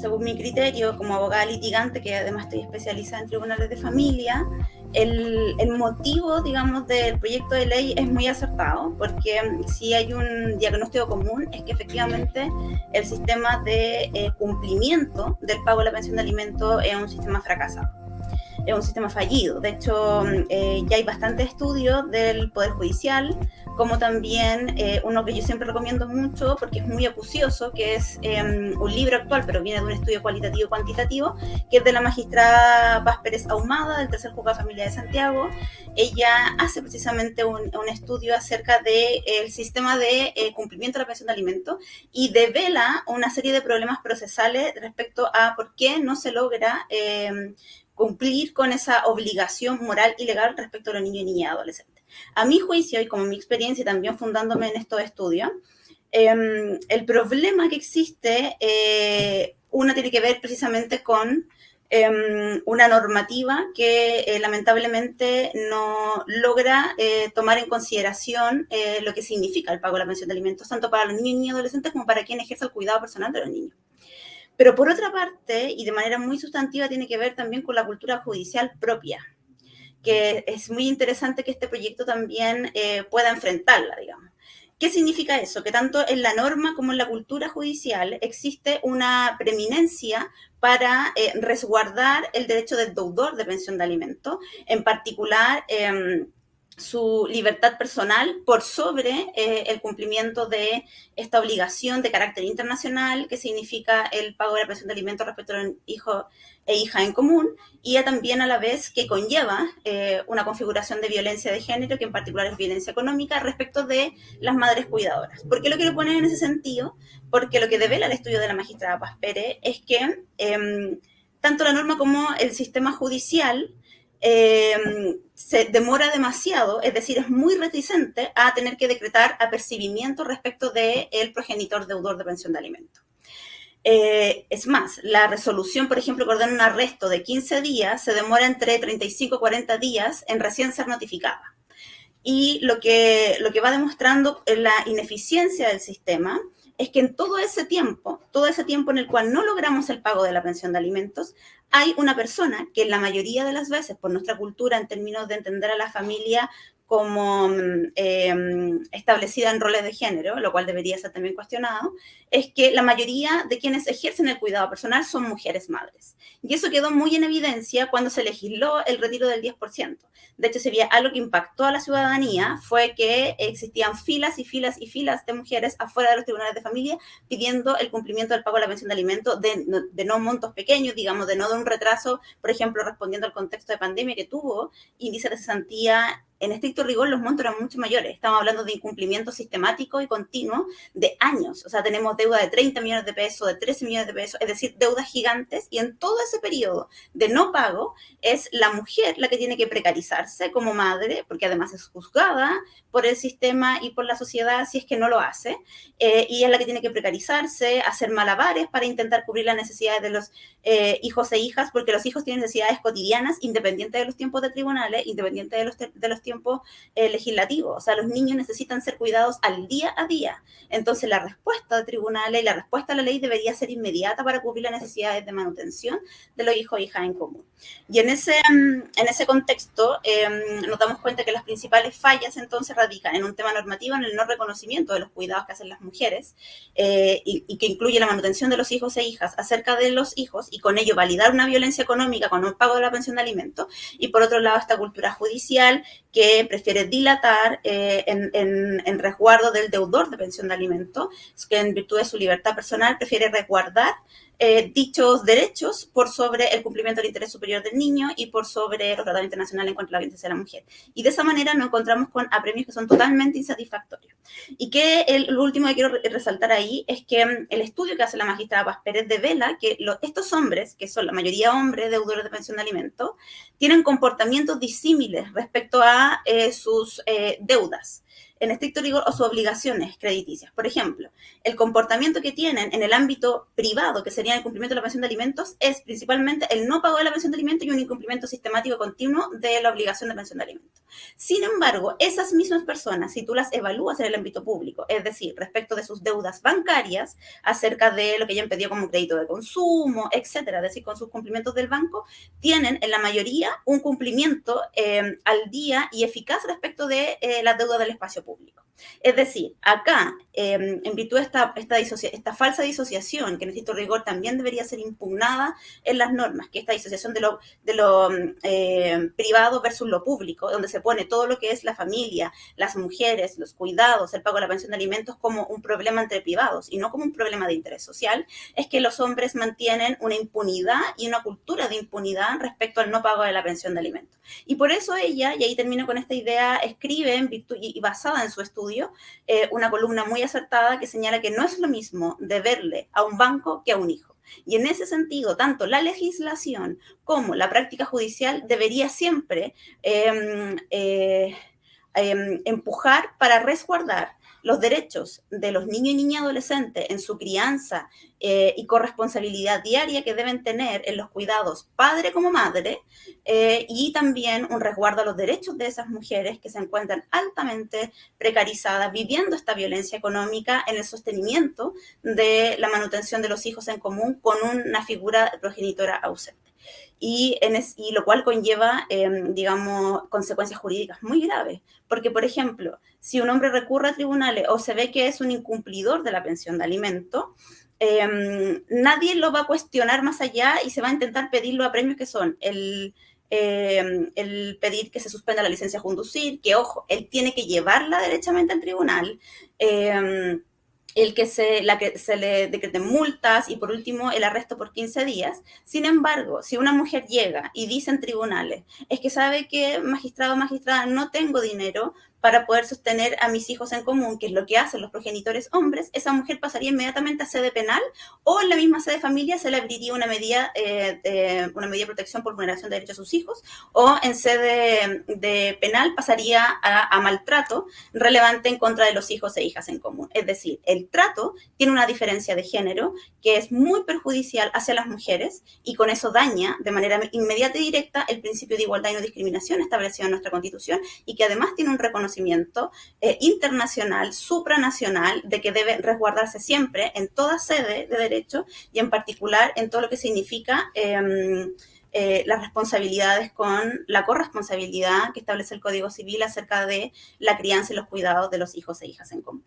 según mi criterio, como abogada litigante, que además estoy especializada en tribunales de familia, el, el, motivo, digamos, del proyecto de ley es muy acertado, porque si hay un diagnóstico común es que efectivamente el sistema de eh, cumplimiento del pago de la pensión de alimentos es un sistema fracasado es un sistema fallido. De hecho, eh, ya hay bastantes estudios del Poder Judicial, como también eh, uno que yo siempre recomiendo mucho porque es muy acucioso, que es em, un libro actual, pero viene de un estudio cualitativo y cuantitativo, que es de la magistrada Paz Pérez Ahumada, del Tercer Juzgado de Familia de Santiago. Ella hace precisamente un, estudio acerca del el sistema de eh, cumplimiento de la pensión de alimentos y devela una serie de problemas procesales respecto a por qué no se logra em, cumplir con esa obligación moral y legal respecto a los niños y niñas adolescentes. A mi juicio y como mi experiencia también fundándome en estos estudios, em, el problema que existe, eh, tiene que ver precisamente con em, una normativa que eh, lamentablemente no logra eh, tomar en consideración lo que significa el pago de la pensión de alimentos, tanto para los niños y adolescentes como para quien ejerce el cuidado personal de los niños. Pero por otra parte, y de manera muy sustantiva, tiene que ver también con la cultura judicial propia, que es muy interesante que este proyecto también eh, pueda enfrentarla, digamos. ¿Qué significa eso? Que tanto en la norma como en la cultura judicial existe una preeminencia para eh, resguardar el derecho del deudor de pensión de alimentos, en particular... Eh, su libertad personal por sobre eh, el cumplimiento de esta obligación de carácter internacional que significa el pago de la pensión de alimentos respecto a un hijo e hija en común y también a la vez que conlleva eh, una configuración de violencia de género que en particular es violencia económica respecto de las madres cuidadoras. ¿Por qué lo quiero poner en ese sentido? Porque lo que devela el estudio de la magistrada Paz Pérez es que em, tanto la norma como el sistema judicial Em, se demora demasiado, es decir, es muy reticente a tener que decretar apercibimiento respecto del el progenitor deudor de pensión de alimentos. Eh, es más, la resolución, por ejemplo, que ordena un arresto de 15 días, se demora entre 35 y 40 días en recién ser notificada. Y lo que, lo que va demostrando la ineficiencia del sistema es que en todo ese tiempo, todo ese tiempo en el cual no logramos el pago de la pensión de alimentos, hay una persona que en la mayoría de las veces, por nuestra cultura en términos de entender a la familia como em, establecida en roles de género, lo cual debería ser también cuestionado, es que la mayoría de quienes ejercen el cuidado personal son mujeres madres. Y eso quedó muy en evidencia cuando se legisló el retiro del 10%. De hecho, había algo que impactó a la ciudadanía fue que existían filas y filas y filas de mujeres afuera de los tribunales de familia pidiendo el cumplimiento del pago de la pensión de alimentos de, de no montos pequeños, digamos, de no de un retraso, por ejemplo, respondiendo al contexto de pandemia que tuvo, índice de cesantía en estricto rigor los montos eran mucho mayores. Estamos hablando de incumplimiento sistemático y continuo de años. O sea, tenemos deuda de 30 millones de pesos, de 13 millones de pesos, es decir, deudas gigantes. Y en todo ese periodo de no pago es la mujer la que tiene que precarizarse como madre, porque además es juzgada por el sistema y por la sociedad si es que no lo hace. Eh, y es la que tiene que precarizarse, hacer malabares para intentar cubrir las necesidades de los eh, hijos e hijas, porque los hijos tienen necesidades cotidianas independientes de los tiempos de tribunales, independientes de los, de los tiempo eh, legislativo. O sea, los niños necesitan ser cuidados al día a día. Entonces, la respuesta de tribunales y la respuesta a la ley debería ser inmediata para cubrir las necesidades de manutención de los hijos e hijas en común. Y en ese, mm, en ese contexto, em, nos damos cuenta que las principales fallas entonces radican en un tema normativo, en el no reconocimiento de los cuidados que hacen las mujeres eh, y, que incluye la manutención de los hijos e hijas acerca de los hijos y con ello validar una violencia económica con un pago de la pensión de alimentos. Y por otro lado, esta cultura judicial que prefiere dilatar eh, en, resguardo del deudor de pensión de alimentos, que en virtud de su libertad personal prefiere resguardar eh, dichos derechos por sobre el cumplimiento del interés superior del niño y por sobre los tratados internacionales en contra de la violencia de la mujer. Y de esa manera nos encontramos con apremios que son totalmente insatisfactorios. Y que el, lo último que quiero resaltar ahí es que mm, el estudio que hace la magistrada Paz Pérez devela que estos hombres, que son la mayoría hombres deudores de pensión de alimentos, tienen comportamientos disímiles respecto a eh, sus eh, deudas. En estricto rigor o sus obligaciones crediticias. Por ejemplo, el comportamiento que tienen en el ámbito privado, que sería el cumplimiento de la pensión de alimentos, es principalmente el no pago de la pensión de alimentos y un incumplimiento sistemático continuo de la obligación de pensión de alimentos. Sin embargo, esas mismas personas, si tú las evalúas en el ámbito público, es decir, respecto de sus deudas bancarias, acerca de lo que hayan pedido como crédito de consumo, etcétera, es decir, con sus cumplimientos del banco, tienen en la mayoría un cumplimiento eh, al día y eficaz respecto de eh, la deuda del espacio público. público. Es decir, acá, em, en virtud de esta, falsa disociación, que necesito rigor también debería ser impugnada en las normas, que esta disociación de lo, em, privado versus lo público, donde se pone todo lo que es la familia, las mujeres, los cuidados, el pago de la pensión de alimentos como un problema entre privados y no como un problema de interés social, es que los hombres mantienen una impunidad y una cultura de impunidad respecto al no pago de la pensión de alimentos. Y por eso ella, y ahí termino con esta idea, escribe en virtud, y basada en su estudio, eh, una columna muy acertada que señala que no es lo mismo deberle a un banco que a un hijo. Y en ese sentido, tanto la legislación como la práctica judicial debería siempre em, eh, em, empujar para resguardar los derechos de los niños y niñas adolescentes en su crianza eh, y corresponsabilidad diaria que deben tener en los cuidados padre como madre eh, y también un resguardo a los derechos de esas mujeres que se encuentran altamente precarizadas viviendo esta violencia económica en el sostenimiento de la manutención de los hijos en común con una figura progenitora ausente y, en y lo cual conlleva, em, digamos, consecuencias jurídicas muy graves. Porque, por ejemplo, si un hombre recurre a tribunales o se ve que es un incumplidor de la pensión de alimento, em, nadie lo va a cuestionar más allá y se va a intentar pedirlo a premios que son el, em, el pedir que se suspenda la licencia a conducir, que ojo, él tiene que llevarla derechamente al tribunal el que se, la que se le decreten multas y por último el arresto por 15 días. Sin embargo, si una mujer llega y dice en tribunales, es que sabe que magistrado o magistrada no tengo dinero para poder sostener a mis hijos en común, que es lo que hacen los progenitores hombres, esa mujer pasaría inmediatamente a sede penal o en la misma sede familia se le abriría una medida, eh, una medida de protección por vulneración de derechos a sus hijos o en sede de penal pasaría a, a, maltrato relevante en contra de los hijos e hijas en común. Es decir, el trato tiene una diferencia de género que es muy perjudicial hacia las mujeres y con eso daña de manera inmediata y directa el principio de igualdad y no discriminación establecido en nuestra Constitución y que además tiene un reconocimiento conocimiento eh, internacional, supranacional, de que debe resguardarse siempre en toda sede de derecho y en particular en todo lo que significa em, eh, las responsabilidades con la corresponsabilidad que establece el Código Civil acerca de la crianza y los cuidados de los hijos e hijas en común.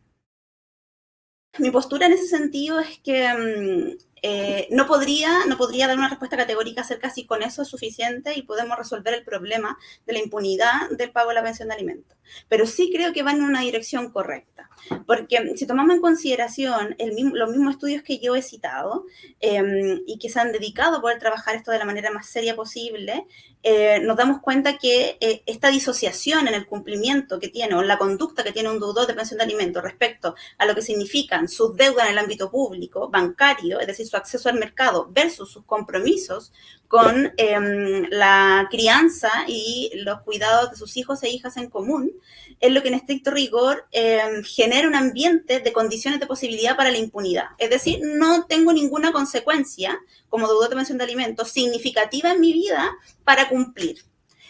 Mi postura en ese sentido es que em, eh, no, podría, no podría dar una respuesta categórica acerca si con eso es suficiente y podemos resolver el problema de la impunidad del pago de la pensión de alimentos. Pero sí creo que va en una dirección correcta. Porque si tomamos en consideración los mismos estudios que yo he citado em, y que se han dedicado a poder trabajar esto de la manera más seria posible, eh, nos damos cuenta que eh, esta disociación en el cumplimiento que tiene o en la conducta que tiene un deudor de pensión de alimentos respecto a lo que significan sus deudas en el ámbito público, bancario, es decir, su acceso al mercado versus sus compromisos con em, la crianza y los cuidados de sus hijos e hijas en común, es lo que en estricto rigor em, genera un ambiente de condiciones de posibilidad para la impunidad. Es decir, no tengo ninguna consecuencia como deudor de pensión de alimentos significativa en mi vida para cumplir.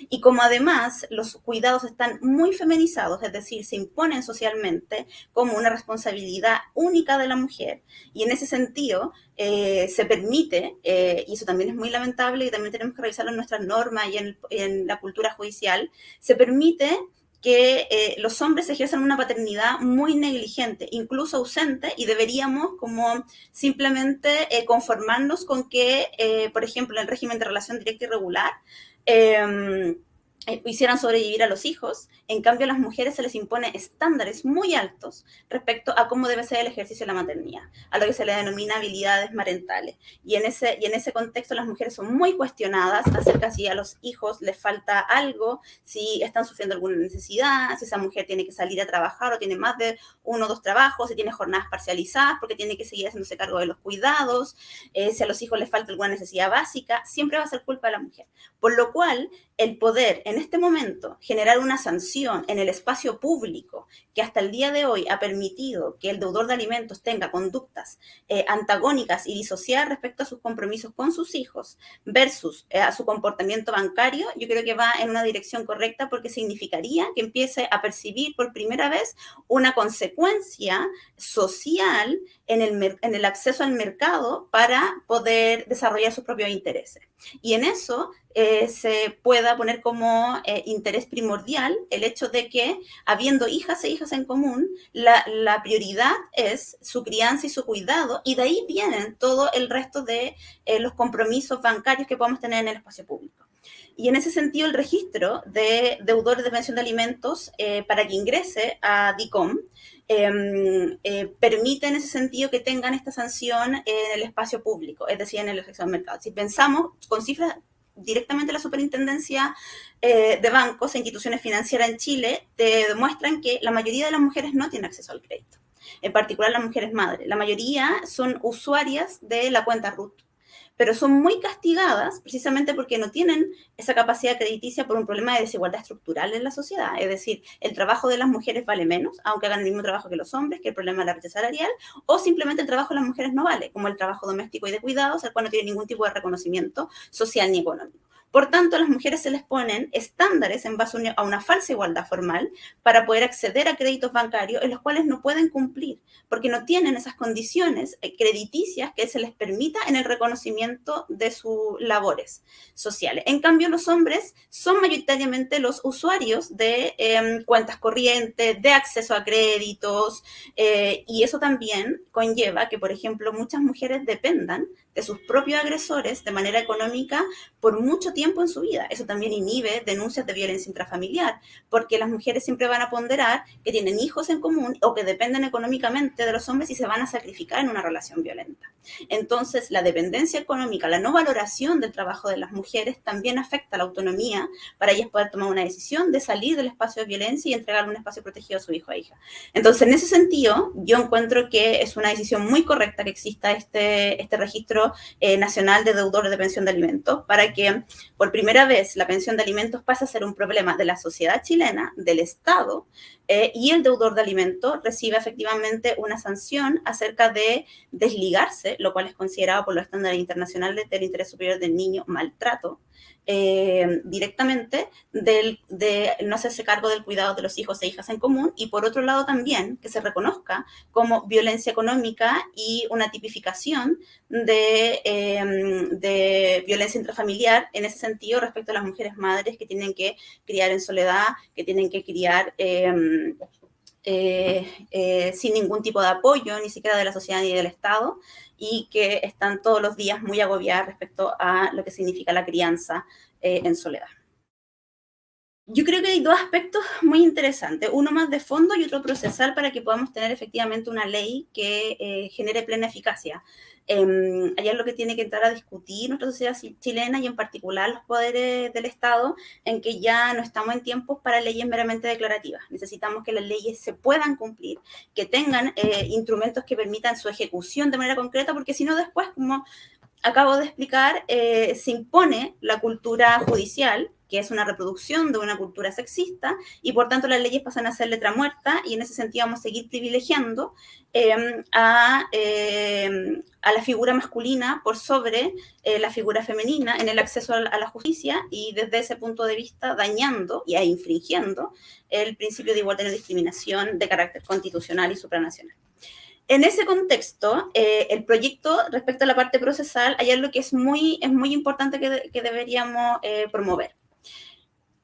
Y como además los cuidados están muy feminizados, es decir, se imponen socialmente como una responsabilidad única de la mujer, y en ese sentido eh, se permite, eh, y eso también es muy lamentable y también tenemos que revisarlo en nuestras normas y en, la cultura judicial, se permite que eh, los hombres ejercen una paternidad muy negligente, incluso ausente, y deberíamos como simplemente conformarnos con que, por ejemplo, en el régimen de relación directa y regular, eh, hicieran sobrevivir a los hijos. En cambio, a las mujeres se les impone estándares muy altos respecto a cómo debe ser el ejercicio de la maternidad, a lo que se le denomina habilidades marentales. Y en ese, y en ese contexto las mujeres son muy cuestionadas acerca si a los hijos les falta algo, si están sufriendo alguna necesidad, si esa mujer tiene que salir a trabajar o tiene más de uno o dos trabajos, si tiene jornadas parcializadas porque tiene que seguir haciéndose cargo de los cuidados, eh, si a los hijos les falta alguna necesidad básica, siempre va a ser culpa de la mujer. Por lo cual, el poder en este momento generar una sanción en el espacio público que hasta el día de hoy ha permitido que el deudor de alimentos tenga conductas eh, antagónicas y disociadas respecto a sus compromisos con sus hijos versus eh, a su comportamiento bancario, yo creo que va en una dirección correcta porque significaría que empiece a percibir por primera vez una consecuencia social en el, en el acceso al mercado para poder desarrollar sus propios intereses. Y en eso eh, se pueda poner como eh, interés primordial el hecho de que, habiendo hijas e hijas en común, la, prioridad es su crianza y su cuidado, y de ahí vienen todo el resto de eh, los compromisos bancarios que podemos tener en el espacio público. Y en ese sentido, el registro de deudores de pensión de alimentos para que ingrese a DICOM em, permite en ese sentido que tengan esta sanción en el espacio público, es decir, en el acceso mercado. Si pensamos con cifras directamente la superintendencia eh, de bancos e instituciones financieras en Chile te demuestran que la mayoría de las mujeres no tienen acceso al crédito, en particular las mujeres madres. La mayoría son usuarias de la cuenta RUT pero son muy castigadas precisamente porque no tienen esa capacidad crediticia por un problema de desigualdad estructural en la sociedad. Es decir, el trabajo de las mujeres vale menos, aunque hagan el mismo trabajo que los hombres, que el problema de la brecha salarial, o simplemente el trabajo de las mujeres no vale, como el trabajo doméstico y de cuidados, el cual no tiene ningún tipo de reconocimiento social ni económico. Por tanto, a las mujeres se les ponen estándares en base a una falsa igualdad formal para poder acceder a créditos bancarios en los cuales no pueden cumplir, porque no tienen esas condiciones eh, crediticias que se les permita en el reconocimiento de sus labores sociales. En cambio, los hombres son mayoritariamente los usuarios de em, cuentas corrientes, de acceso a créditos, eh, y eso también conlleva que, por ejemplo, muchas mujeres dependan de sus propios agresores de manera económica por mucho tiempo en su vida. Eso también inhibe denuncias de violencia intrafamiliar, porque las mujeres siempre van a ponderar que tienen hijos en común o que dependen económicamente de los hombres y se van a sacrificar en una relación violenta. Entonces, la dependencia económica, la no valoración del trabajo de las mujeres también afecta la autonomía para ellas poder tomar una decisión de salir del espacio de violencia y entregar un espacio protegido a su hijo o hija. Entonces, en ese sentido, yo encuentro que es una decisión muy correcta que exista este, este registro eh, nacional de Deudores de Pensión de Alimentos, para que por primera vez la pensión de alimentos pase a ser un problema de la sociedad chilena, del Estado, eh, y el deudor de alimentos recibe efectivamente una sanción acerca de desligarse, lo cual es considerado por los estándares internacionales del interés superior del niño maltrato, eh, directamente del, de no hacerse cargo del cuidado de los hijos e hijas en común y por otro lado también que se reconozca como violencia económica y una tipificación de, em, de violencia intrafamiliar en ese sentido respecto a las mujeres madres que tienen que criar en soledad, que tienen que criar... Em, eh, eh, sin ningún tipo de apoyo, ni siquiera de la sociedad ni del Estado, y que están todos los días muy agobiadas respecto a lo que significa la crianza eh, en soledad. Yo creo que hay dos aspectos muy interesantes, uno más de fondo y otro procesal para que podamos tener efectivamente una ley que genere plena eficacia. Eh, allá es lo que tiene que entrar a discutir nuestra sociedad chilena y en particular los poderes del Estado, en que ya no estamos en tiempos para leyes meramente declarativas. Necesitamos que las leyes se puedan cumplir, que tengan eh, instrumentos que permitan su ejecución de manera concreta, porque si no después, como acabo de explicar, eh, se impone la cultura judicial que es una reproducción de una cultura sexista, y por tanto las leyes pasan a ser letra muerta, y en ese sentido vamos a seguir privilegiando a, em, a, la figura masculina por sobre eh, la figura femenina en el acceso a la, justicia, y desde ese punto de vista dañando y infringiendo el principio de igualdad y discriminación de carácter constitucional y supranacional. En ese contexto, eh, el proyecto respecto a la parte procesal, hay algo que es muy, es muy importante que, que deberíamos eh, promover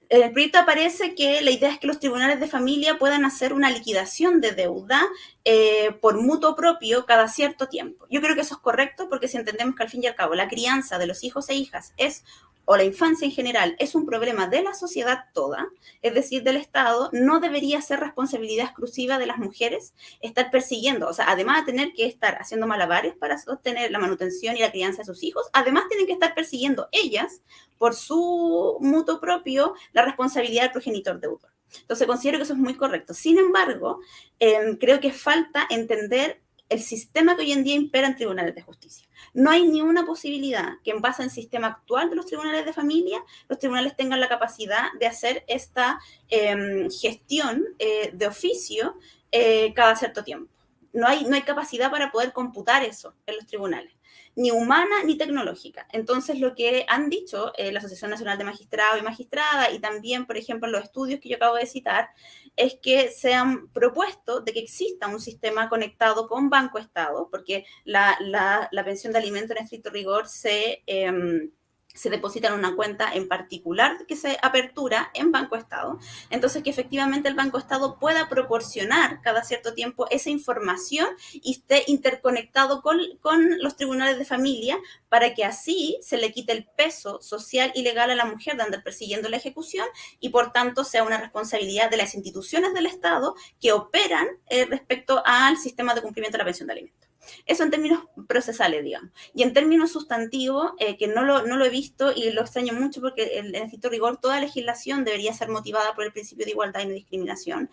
en el proyecto aparece que la idea es que los tribunales de familia puedan hacer una liquidación de deuda eh, por mutuo propio cada cierto tiempo. Yo creo que eso es correcto porque si entendemos que al fin y al cabo la crianza de los hijos e hijas es o la infancia en general es un problema de la sociedad toda, es decir, del Estado, no debería ser responsabilidad exclusiva de las mujeres estar persiguiendo, o sea, además de tener que estar haciendo malabares para sostener la manutención y la crianza de sus hijos, además tienen que estar persiguiendo ellas por su mutuo propio la responsabilidad del progenitor deudor. Entonces, considero que eso es muy correcto. Sin embargo, em, creo que falta entender el sistema que hoy en día impera en tribunales de justicia. No hay ni una posibilidad que en base al sistema actual de los tribunales de familia, los tribunales tengan la capacidad de hacer esta em, gestión eh, de oficio eh, cada cierto tiempo. No hay, no hay capacidad para poder computar eso en los tribunales ni humana ni tecnológica. Entonces, lo que han dicho eh, la Asociación Nacional de Magistrados y Magistradas y también, por ejemplo, los estudios que yo acabo de citar, es que se han propuesto de que exista un sistema conectado con Banco Estado, porque la, la, pensión de alimento en estricto rigor se... Em, se deposita en una cuenta en particular que se apertura en Banco Estado. Entonces, que efectivamente el Banco Estado pueda proporcionar cada cierto tiempo esa información y esté interconectado con, con los tribunales de familia para que así se le quite el peso social y legal a la mujer de andar persiguiendo la ejecución y por tanto sea una responsabilidad de las instituciones del Estado que operan eh, respecto al sistema de cumplimiento de la pensión de alimentos. Eso en términos procesales, digamos. Y en términos sustantivos, eh, que no lo, no lo, he visto y lo extraño mucho porque en estricto rigor toda legislación debería ser motivada por el principio de igualdad y no discriminación,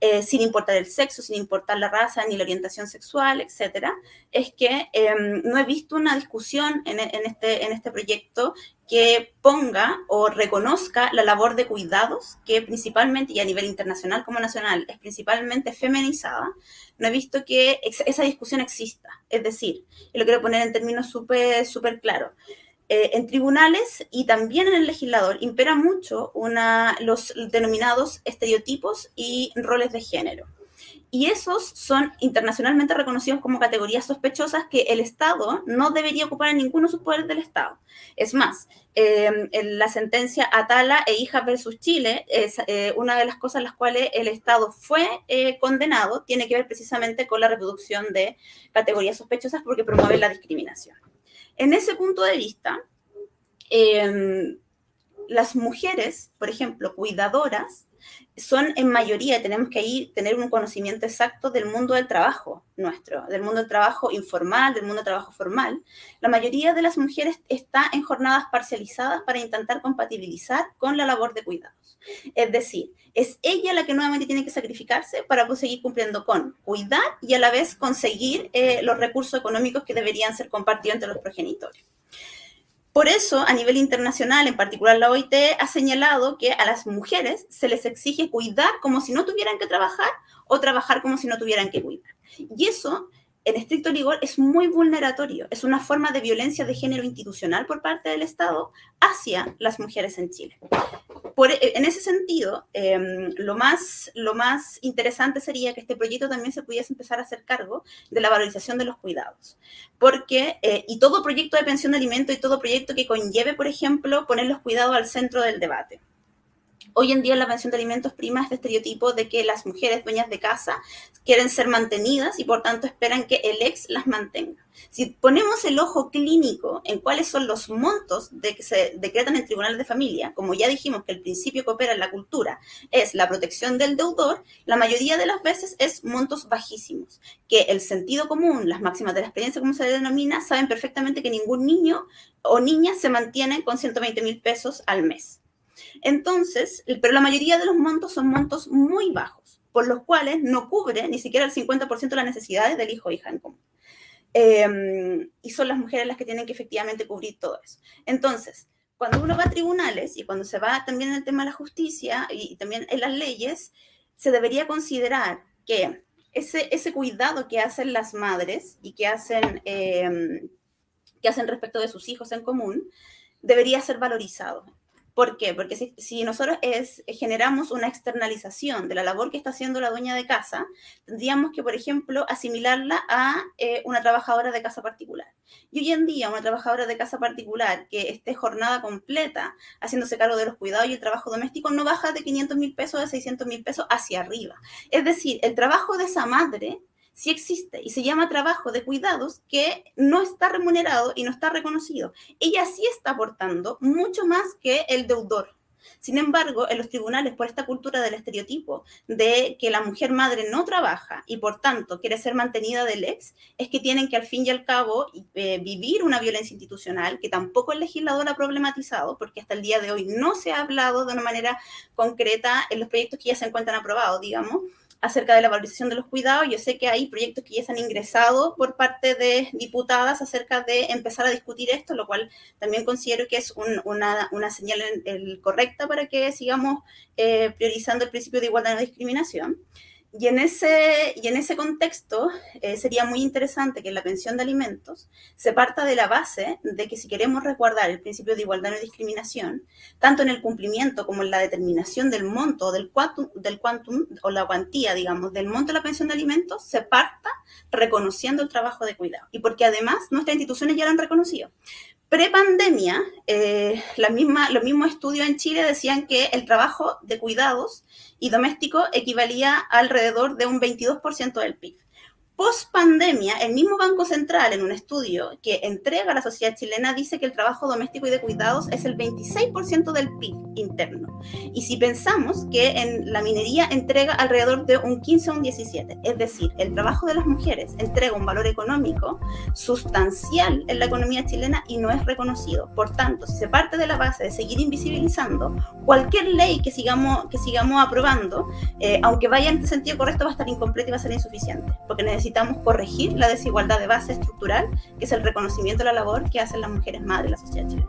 eh, sin importar el sexo, sin importar la raza ni la orientación sexual, etcétera, es que em, no he visto una discusión en, en, este, en este proyecto que ponga o reconozca la labor de cuidados, que principalmente, y a nivel internacional como nacional, es principalmente feminizada, no he visto que esa discusión exista. Es decir, y lo quiero poner en términos súper súper claros, eh, en tribunales y también en el legislador impera mucho una, los denominados estereotipos y roles de género y esos son internacionalmente reconocidos como categorías sospechosas que el Estado no debería ocupar en ninguno de sus poderes del Estado. Es más, em, la sentencia Atala e Hija versus Chile, es eh, una de las cosas en las cuales el Estado fue eh, condenado, tiene que ver precisamente con la reproducción de categorías sospechosas porque promueve la discriminación. En ese punto de vista, em, las mujeres, por ejemplo, cuidadoras, son en mayoría, tenemos que ahí tener un conocimiento exacto del mundo del trabajo nuestro, del mundo del trabajo informal, del mundo del trabajo formal. La mayoría de las mujeres está en jornadas parcializadas para intentar compatibilizar con la labor de cuidados. Es decir, es ella la que nuevamente tiene que sacrificarse para seguir cumpliendo con cuidar y a la vez conseguir eh, los recursos económicos que deberían ser compartidos entre los progenitores. Por eso, a nivel internacional, en particular la OIT, ha señalado que a las mujeres se les exige cuidar como si no tuvieran que trabajar o trabajar como si no tuvieran que cuidar. Y eso en estricto rigor es muy vulneratorio, es una forma de violencia de género institucional por parte del Estado hacia las mujeres en Chile. Por, e, en ese sentido, em, lo, más, lo más interesante sería que este proyecto también se pudiese empezar a hacer cargo de la valorización de los cuidados. Porque, eh, y todo proyecto de pensión de alimento y todo proyecto que conlleve, por ejemplo, poner los cuidados al centro del debate. Hoy en día la pensión de alimentos prima este estereotipo de que las mujeres dueñas de casa quieren ser mantenidas y por tanto esperan que el ex las mantenga. Si ponemos el ojo clínico en cuáles son los montos de que se decretan en tribunales de familia, como ya dijimos que el principio que opera en la cultura es la protección del deudor, la mayoría de las veces es montos bajísimos, que el sentido común, las máximas de la experiencia, como se denomina, saben perfectamente que ningún niño o niña se mantiene con 120 mil pesos al mes. Entonces, pero la mayoría de los montos son montos muy bajos, por los cuales no cubre ni siquiera el 50% de las necesidades del hijo o hija en común. Em, y son las mujeres las que tienen que efectivamente cubrir todo eso. Entonces, cuando uno va a tribunales y cuando se va también en el tema de la justicia y, también en las leyes, se debería considerar que ese, cuidado que hacen las madres y que hacen, em, que hacen respecto de sus hijos en común debería ser valorizado. ¿Por qué? Porque si, nosotros es, generamos una externalización de la labor que está haciendo la dueña de casa, tendríamos que, por ejemplo, asimilarla a eh, una trabajadora de casa particular. Y hoy en día, una trabajadora de casa particular que esté jornada completa haciéndose cargo de los cuidados y el trabajo doméstico no baja de 500 mil pesos, de 600 mil pesos hacia arriba. Es decir, el trabajo de esa madre sí existe y se llama trabajo de cuidados que no está remunerado y no está reconocido. Ella sí está aportando mucho más que el deudor. Sin embargo, en los tribunales, por esta cultura del estereotipo de que la mujer madre no trabaja y por tanto quiere ser mantenida del ex, es que tienen que al fin y al cabo eh, vivir una violencia institucional que tampoco el legislador ha problematizado, porque hasta el día de hoy no se ha hablado de una manera concreta en los proyectos que ya se encuentran aprobados, digamos, acerca de la valorización de los cuidados. Yo sé que hay proyectos que ya se han ingresado por parte de diputadas acerca de empezar a discutir esto, lo cual también considero que es una, una, señal correcta para que sigamos eh, priorizando el principio de igualdad y no discriminación. Y en ese, y en ese contexto eh, sería muy interesante que en la pensión de alimentos se parta de la base de que si queremos resguardar el principio de igualdad y discriminación, tanto en el cumplimiento como en la determinación del monto del quantum, del quantum o la cuantía, digamos, del monto de la pensión de alimentos, se parta reconociendo el trabajo de cuidado. Y porque además nuestras instituciones ya lo han reconocido. Prepandemia, eh, los mismos estudios en Chile decían que el trabajo de cuidados y doméstico equivalía alrededor de un 22% del PIB. Post pandemia, el mismo Banco Central, en un estudio que entrega a la sociedad chilena, dice que el trabajo doméstico y de cuidados es el 26% del PIB interno. Y si pensamos que en la minería entrega alrededor de un 15 o un 17, es decir, el trabajo de las mujeres entrega un valor económico sustancial en la economía chilena y no es reconocido. Por tanto, si se parte de la base de seguir invisibilizando, cualquier ley que sigamos, que sigamos aprobando, eh, aunque vaya en este sentido correcto, va a estar incompleta y va a ser insuficiente, porque necesitamos necesitamos corregir la desigualdad de base estructural, que es el reconocimiento de la labor que hacen las mujeres madres en la sociedad chilena.